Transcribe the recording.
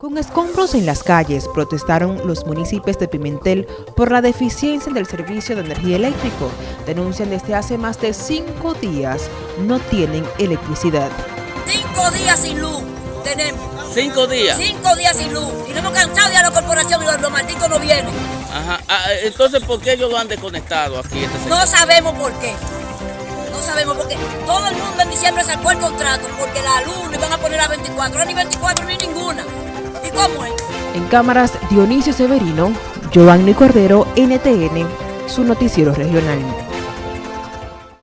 Con escombros en las calles protestaron los municipios de Pimentel por la deficiencia del servicio de energía eléctrico. Denuncian desde hace más de cinco días no tienen electricidad. Cinco días sin luz tenemos. ¿Cinco días? Cinco días sin luz. Y no hemos cansado ya la corporación y los, los malditos no vienen. Ajá. Ah, entonces, ¿por qué ellos lo han desconectado aquí? Este? No sabemos por qué. No sabemos por qué. Todo el mundo en diciembre sacó el contrato porque la luz le iban a poner a 24. Ahora ni 24 ni En cámaras, Dionisio Severino, Giovanni Cordero, NTN, su noticiero regional.